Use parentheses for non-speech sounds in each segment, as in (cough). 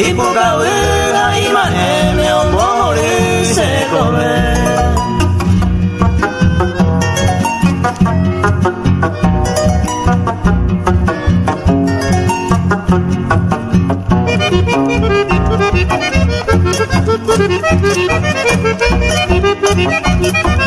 y poca vega y maneme o morir se comer. Y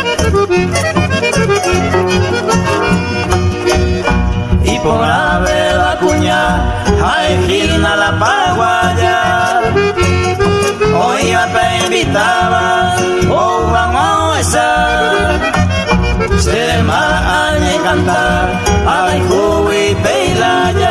Se me cantar, ay, jubi, peilaya. Y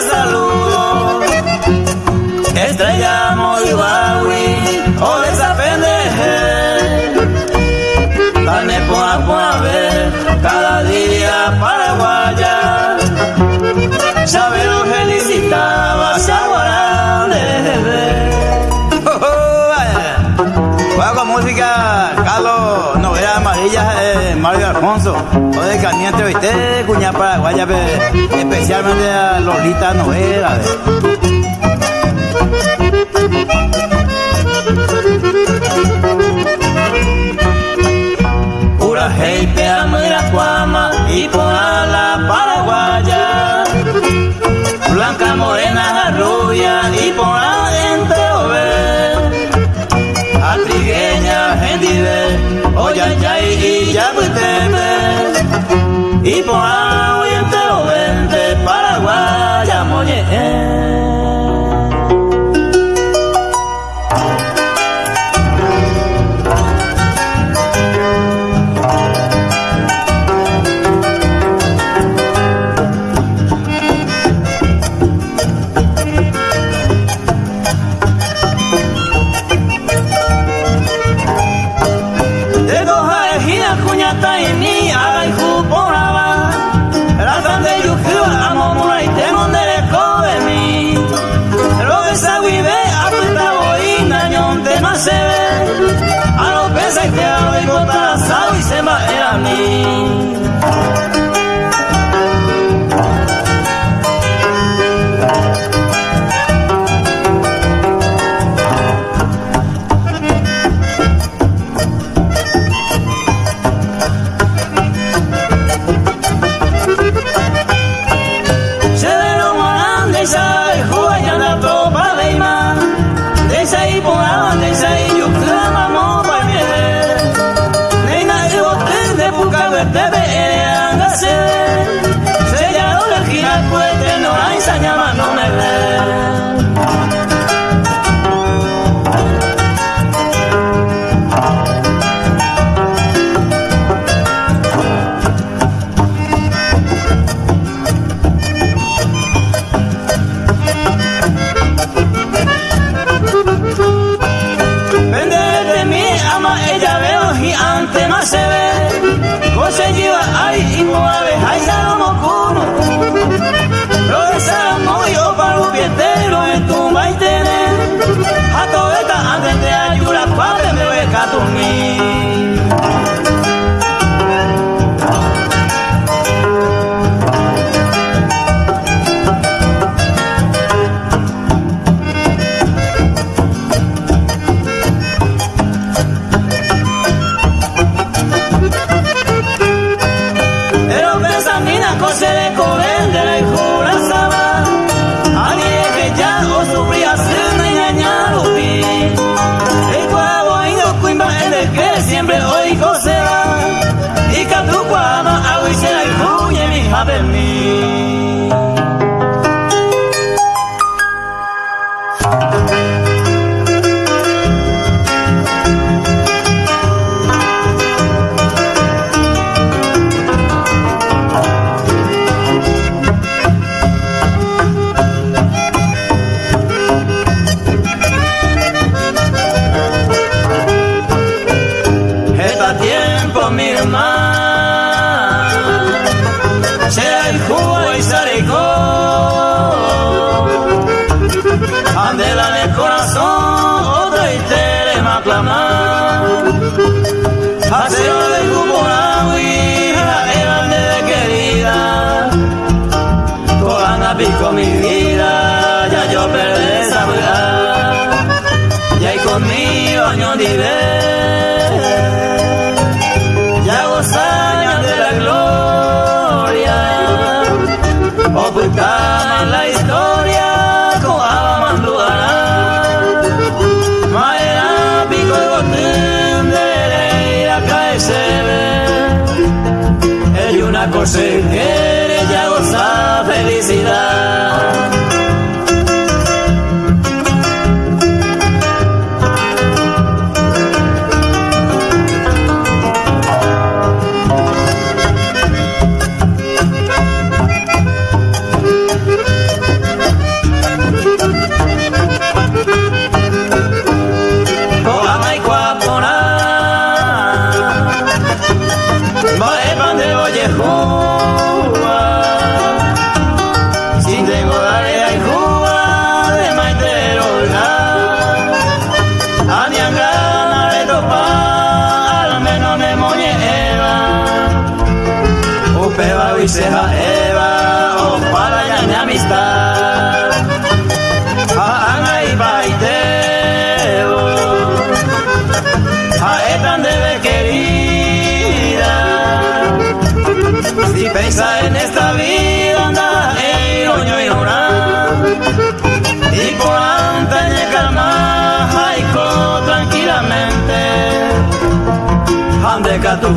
saludo estrella muy bawi o esa pendeje dame a ver cada día paraguaya. Sabe lo felicitaba saguarán Mario Alfonso, o de Caliente, ¿viste? Cuña Paraguaya, pe- especialmente a Lolita Novela. Pura gente a Miracuama y por la Paraguaya. Blanca, morena, rubia y por la gente ove. A trigueña, gente oya, ya y ya Y por la oyente ovente, Paraguaya, moye. De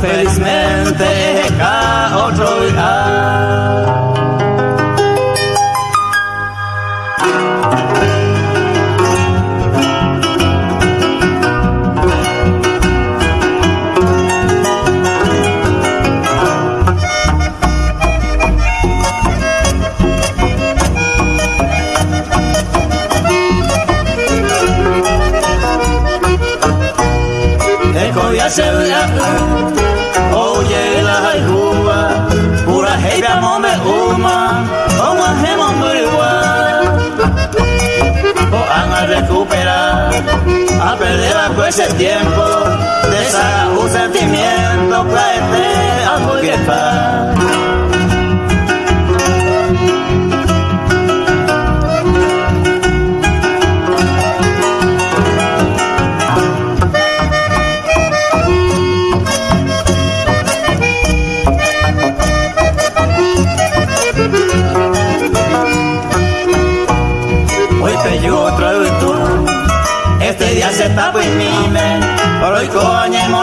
face me Perdeba pues el tiempo, desahoga un sentimiento, para al porque paz.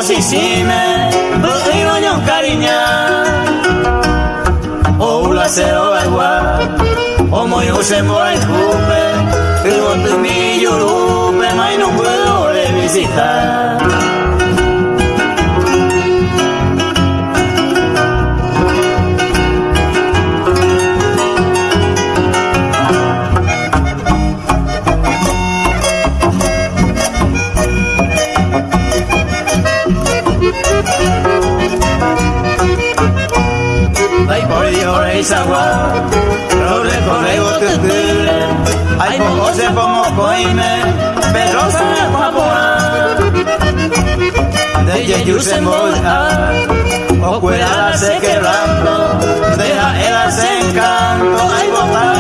mosisime bu'iro nyon karinya o ula sero agua o moyo se moa escupe pero tu mi yurupe mai no puedo revisitar oreille savoir L'autre forêt haute brûle Ay, pongo se pongo coime. Pero se me va De Yeyu se molda O cuela se quebrando. De la era se encanto. Ay, botar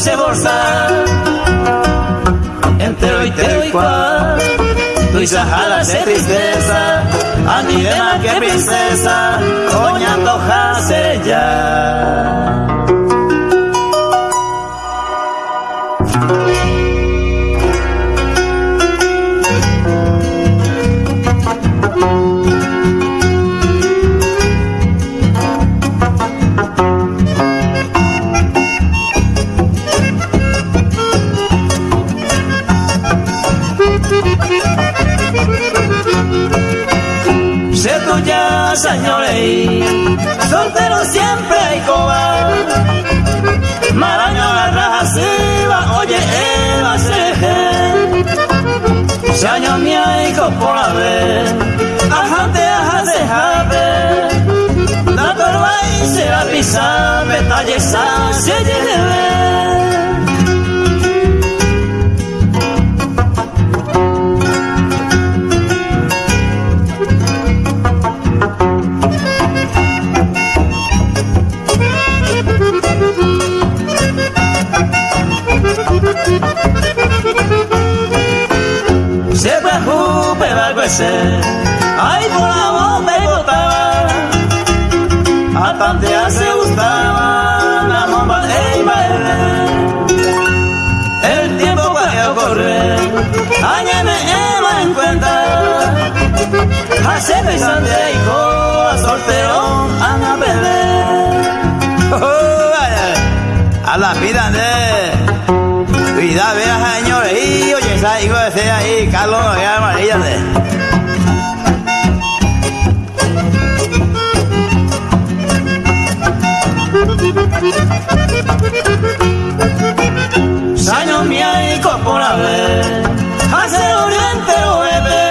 pone un se bolsa. Entero y te igual, tu hija jala de tristeza, a mi más que princesa, coña antoja ser ya. señores, soltero siempre hay cobar. Maraño la raja se va, oye, Eva se Saño mi hay por la vez, ajante, ajate, jabe. La torba y se la pisa, betalle, se lleve. Ay por voz me botaba, a tantear se gustaba la bomba de El tiempo a correr, añeme Eva en cuenta, hace pensante hijo a soltero a perder. (laughs) a la vida de vida vea señores. Y oye esa hijo de ahí Carlos ya María de Saño hay por haber, hace oriente bebé,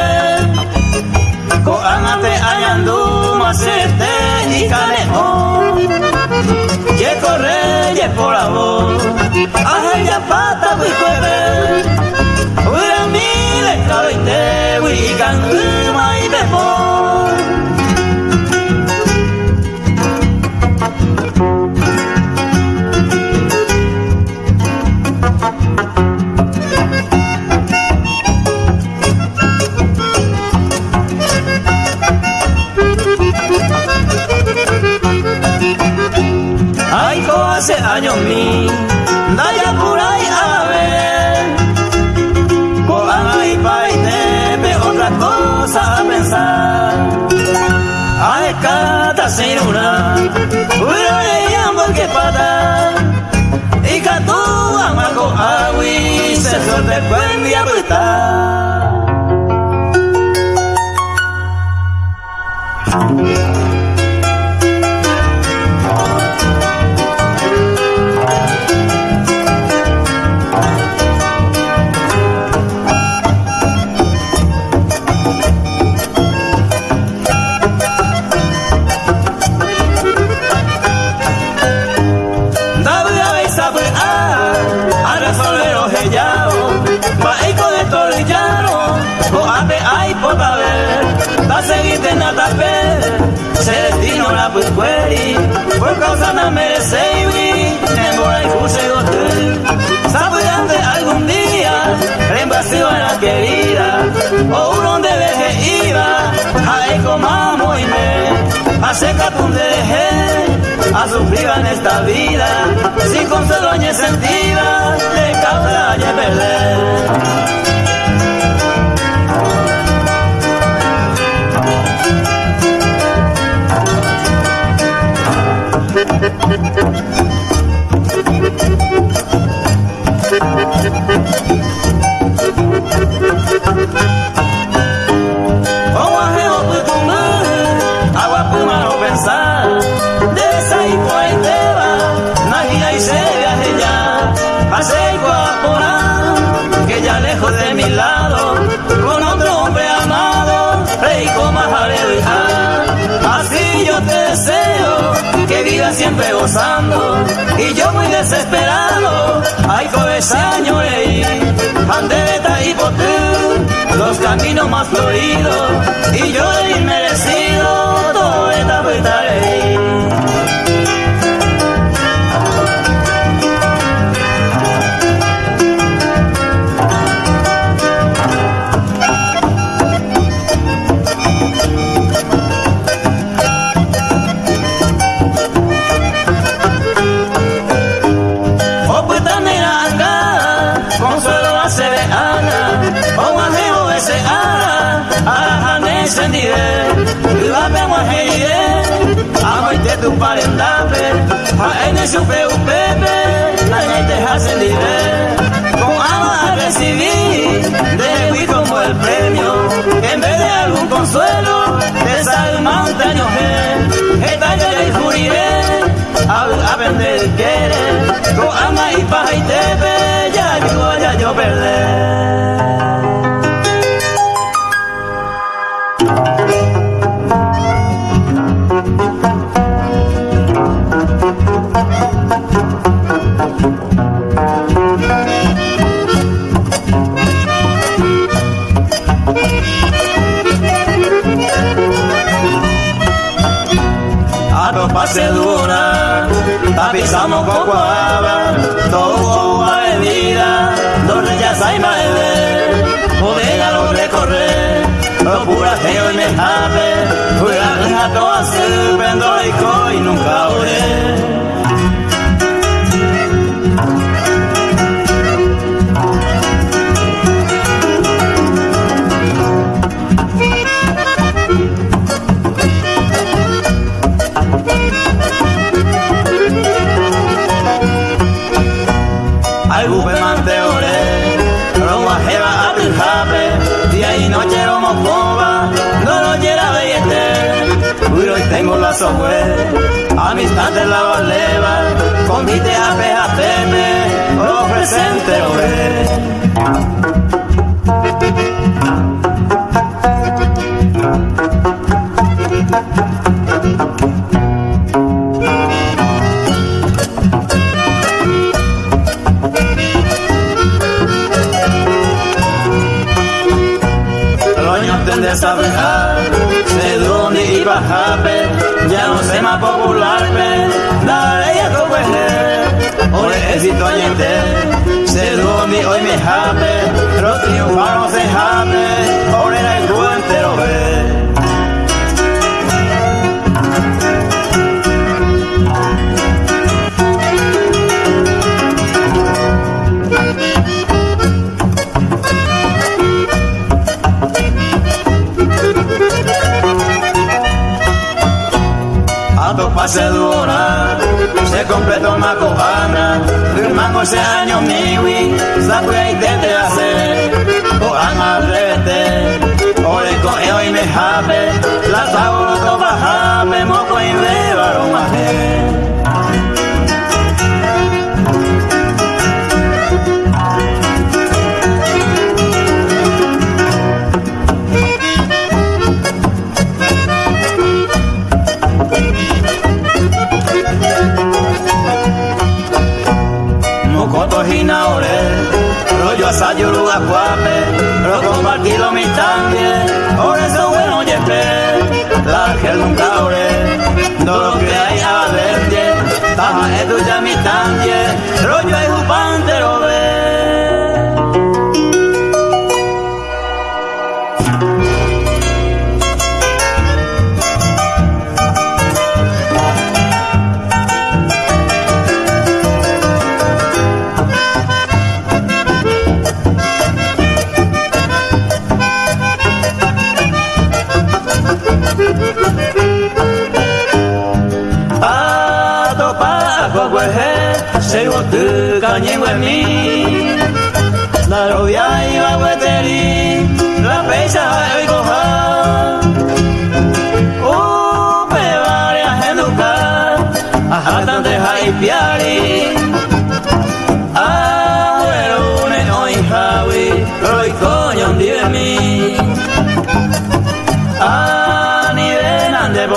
coánate ayandu macete y canejón, ye corre ye por voz, aje ya pata jueves, huira mi de cabite, y canguma y bebón. Hace años mi Daya por ahí a ver. Coana y paite otra cosa a pensar. A escata sin una Uro le llamo que pata. Y catu amaco agui Se suerte buen día se vida, sin consuelo ni sentida, los caminos más floridos. Y yo he inmerecido a en el supe upepe, la te hacen libre. Con pase dura, tapizamos con guava, todo avenida, dos reyes hay más bodega lo recorre, lo pura feo y me jabe, fui a la toda y y nunca oré. Tengo la software, amistad de la valeva, convite a PJM, lo presente de saber se a ya no sé más popular, dale ya todo Ore éxito ayente, se dónde hoy me jape, los triunfanos se jape, pase dura, se completó una cojana, firmando ese año miwi, sabe y te hacer, o ama rete, ole con yo y me jabe, la saboro to bajabe, moco y me varón yo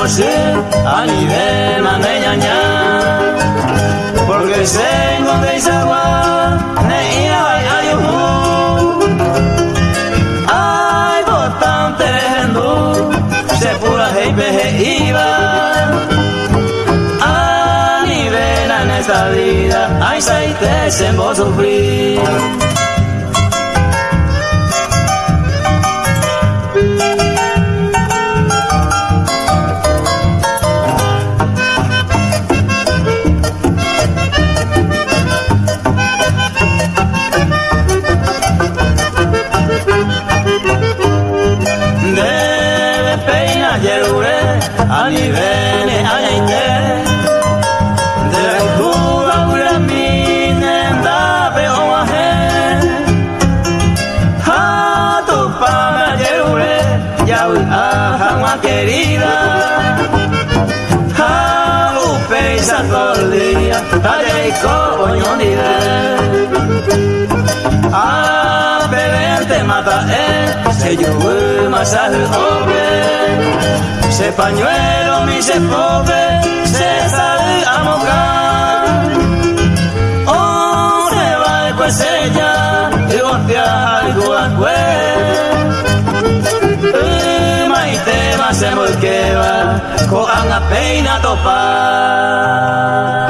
nivel ande por a nivel mandeñaña porque sengo de Isagua, ne ira ayuhu. Ay, botante hendu, se pura hei pehe iba. A nivel en esta vida, se te se sufrir. Te mata eh Se obe Se pañuelo mi se pobre Se sale a mojar. Se va de cuesella Y golpea algo a se molqueva, cojan a peina topar.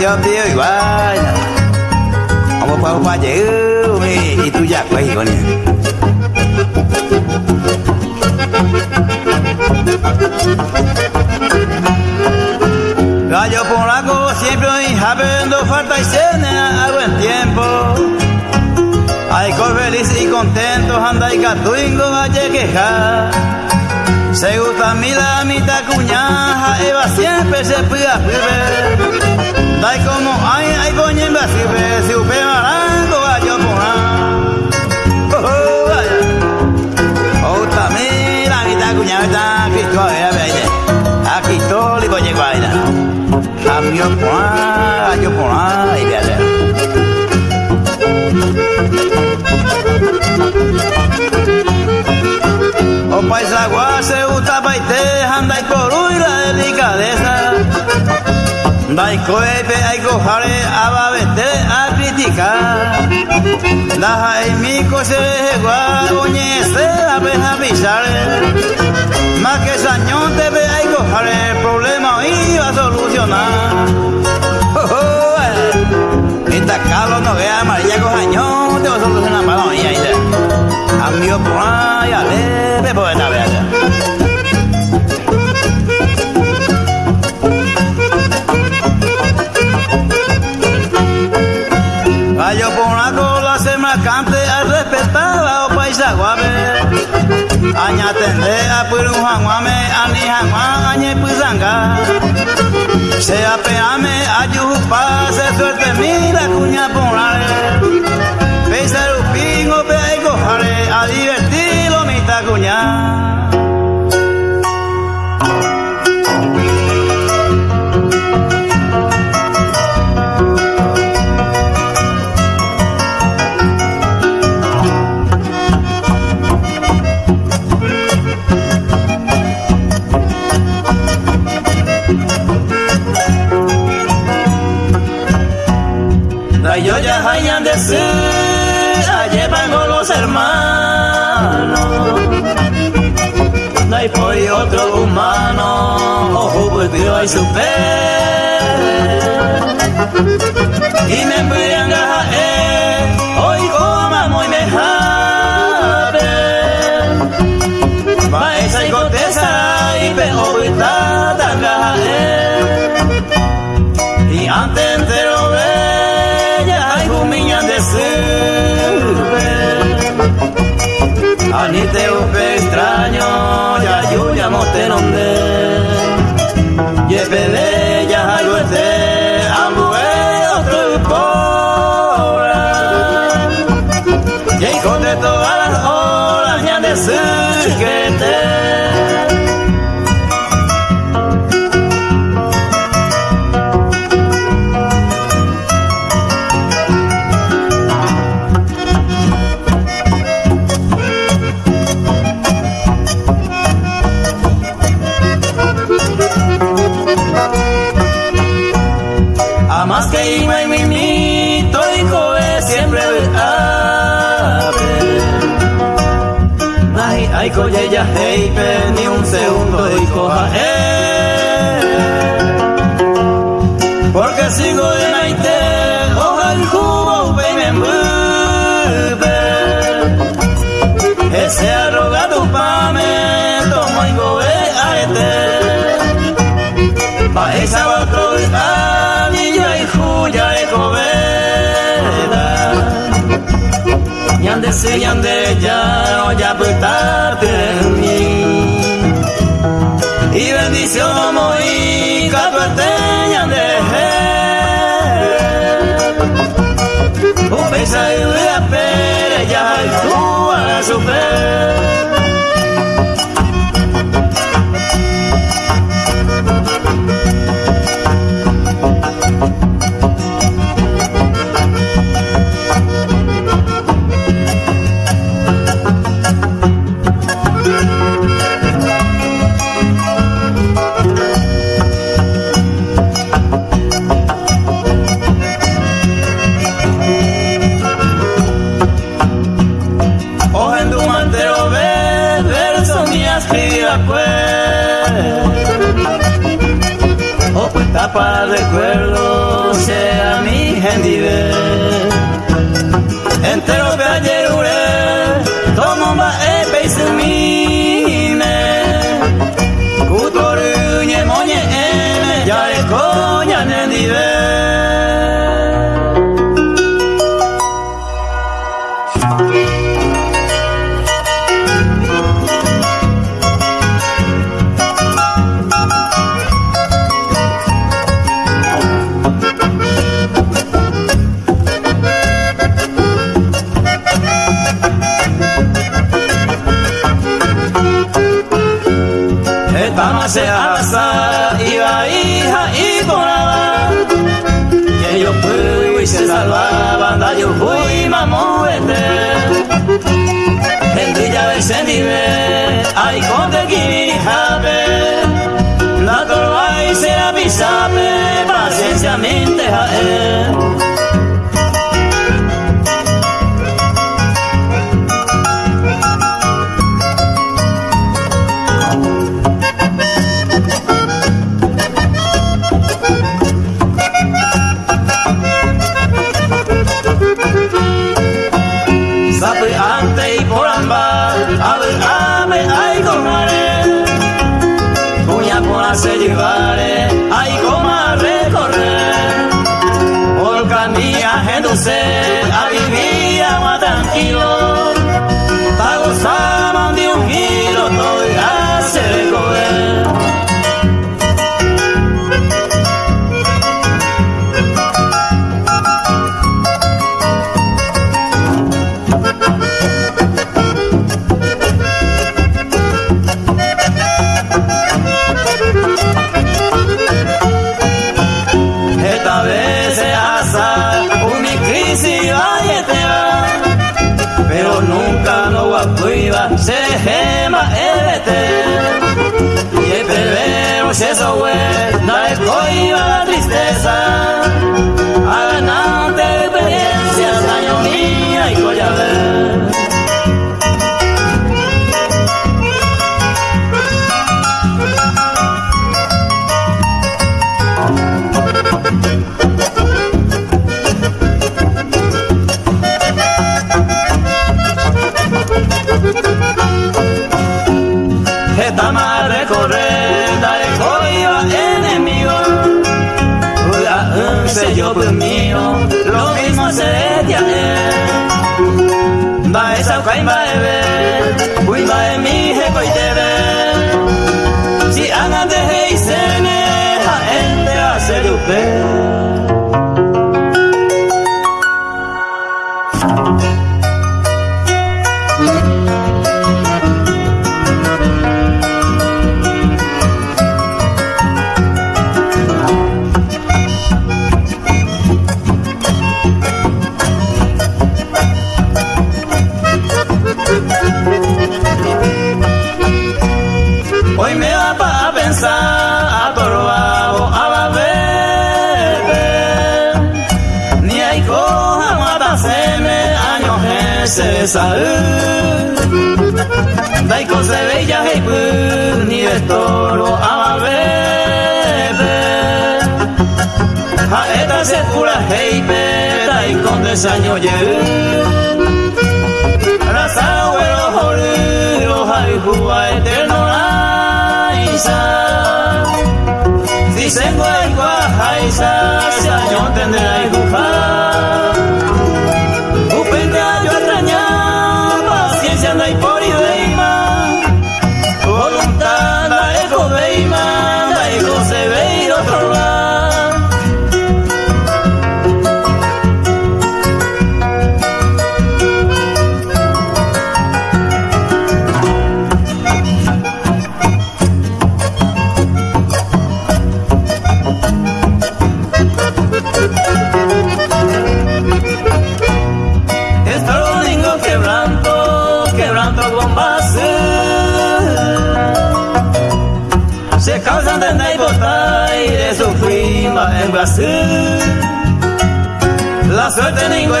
Cho tiêu igual ông pa pa dễ mi itu ya quay con nè Gallo polaco siempre habiendo falta y cena a buen tiempo. Hay feliz y contentos, anda y catuingo a quejar. Se gusta mi la mitad cuñaja, Eva siempre se pida Dai como ay ay coño en basibe si upe marango gallo pona. Oh oh vaya. Oh tamira kita cuñado ta Cristo a ver a ver. A Cristo le coñe guaina. A mi pona gallo pona y de allá. O paisa guase uta baite andai por la delicadeza. Dai koepe aiko jare ababete a criticar. Daja y mi se gua oñe se abeja pisare. Más que sañón te ve aiko jare problema iba a solucionar. Oh, oh, eh. Esta calo no vea María Cojañón te va a solucionar para mí ahí. Amigo por ahí, por esta vez. Yo por una cola se me cante a respetar a paisa guabe. Aña tende a puru hanguame ani hangua añe puzanga. Se apeame a yupa se suerte mira cuña ponale. Pesa rupingo peigo jare a divertirlo mita Y me envían a él, hoy como y me jave. Va esa y contesta y peor está tan Y antes entero Anite upe extraño, ya yo ni un segundo y coja eh. Porque sigo de naite, oja el me mueve. Ese arrogado pame, tomo y gobe arete. Pa esa otro anillo y juya de cobeda. Yande se yande ya, o ya puestarte cuña por hacer llevare, ay coma recorrer, por camilla genduce, a vivir tranquilo, ta gozamos sello pues mío, lo mismo se te él. Va esa caimba de ver, cuida de mi jeco y te ve. Si andan de heisene, a él te hace lupe. Toro a bebé. A esta se pura hey Daiko de saño ye.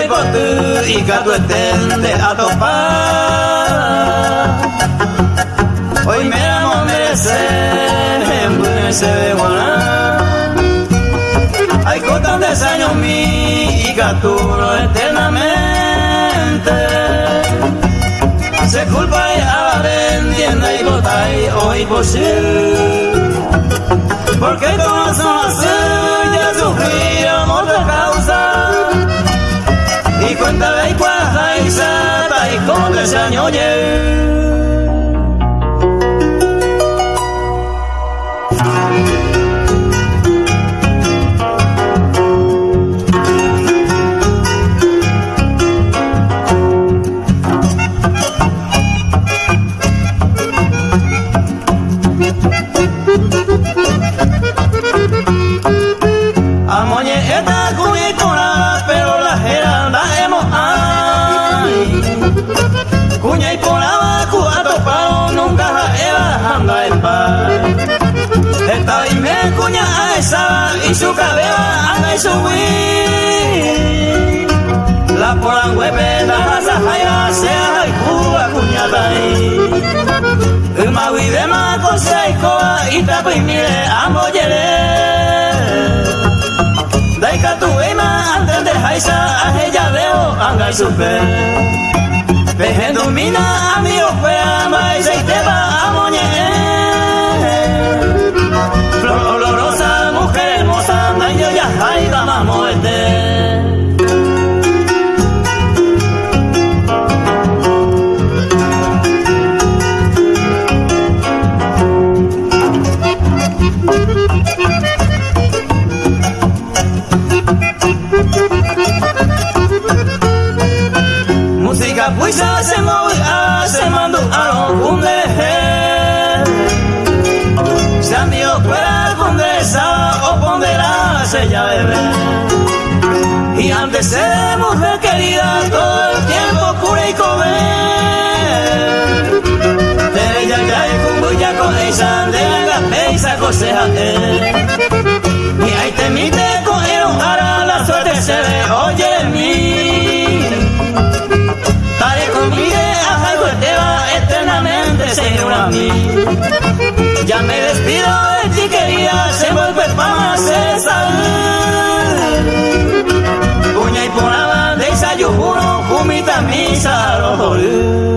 Potu y gato estende a topar. Hoy me amo merecer, en se ve Hay cotas de años mi gaturo eternamente. Se culpa y a vendienda y botai hoy posible. Porque todas son ya sufrieron otra causa. Y cuenta de cuaja y sata y con ese año y su cabello anda y subir. La polanguepe da la jaya sea y cuba cuñata El magui de maco se y coa y tapo y mire amo yere. Daika tu ema antes de jaisa a ella veo anga y super. Pejendo mina amigo fuera más Y antes de querida, todo el tiempo cura y comer. Tere ya y kumbuya con esa, de la peisa coseja Y ahí te mite con el la suerte se ve, oye mí. Tare conmigo, algo te va eternamente, Señor a mí. Ya me despido de ti querida, se vuelve para César. misa さあロール。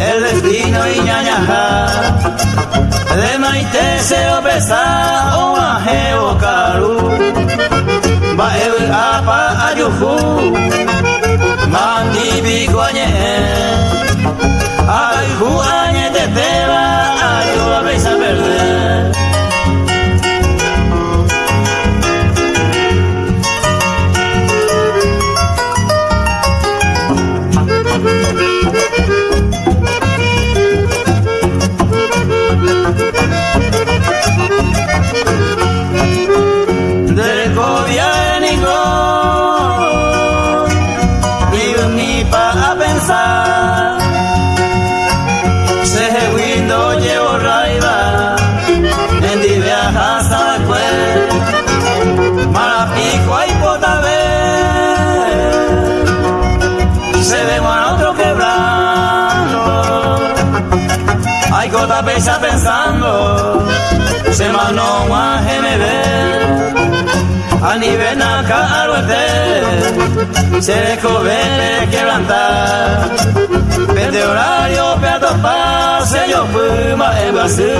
El destino y ñañaja de maite se opesa o ajeo caru. Ba ewe apa ayuhu mandi biguanye ayuhu se descobere quebrantar, vende horario, peato pase, yo fui más en Brasil,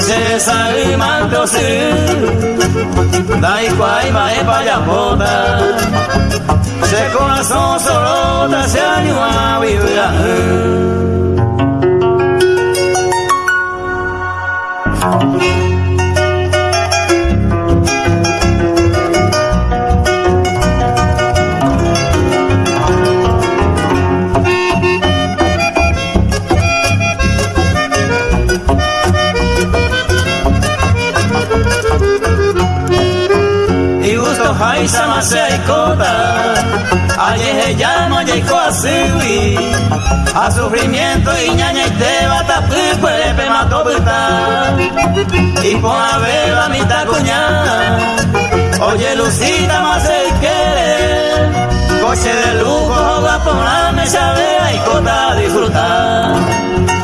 se sabe manto sí, da igual más en payapota, se corazón solo se anima a vivir. Hai sama se kota Aye llama y así A sufrimiento y ñaña y te bata Puede mato Y por haber la mitad cuñada Oye Lucita más se quiere Coche de lujo va por la mesa de y cota disfrutar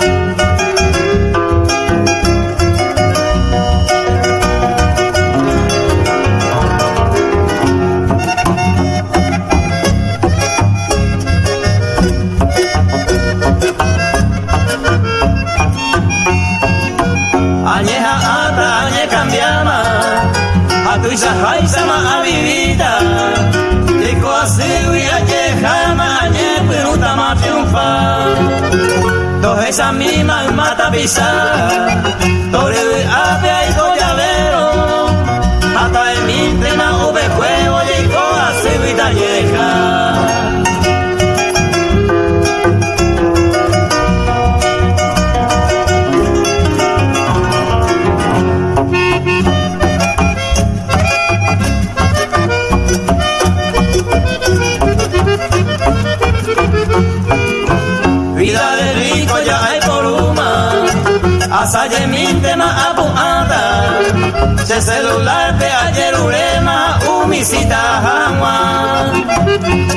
Tuisa hai sama avivita Iko asiwi aje jama añe Piruta ma triunfa Dos esa misma mata pisa Tore ape ay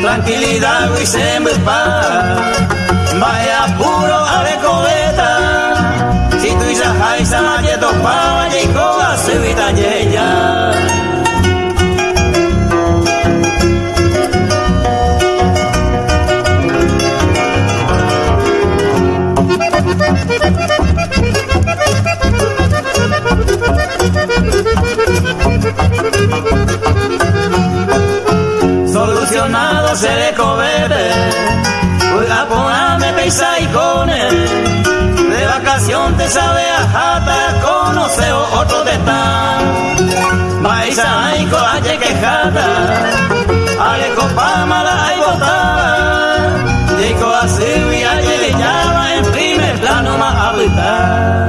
Tranquilidad y se me Vaya Se sereko bebe Oiga, peisa y cone De vacación te sabe a jata Conoce otro de tan Maisa y coache que jata Alejo pama la hay botada. Dico así y allí le llama En primer plano más habitar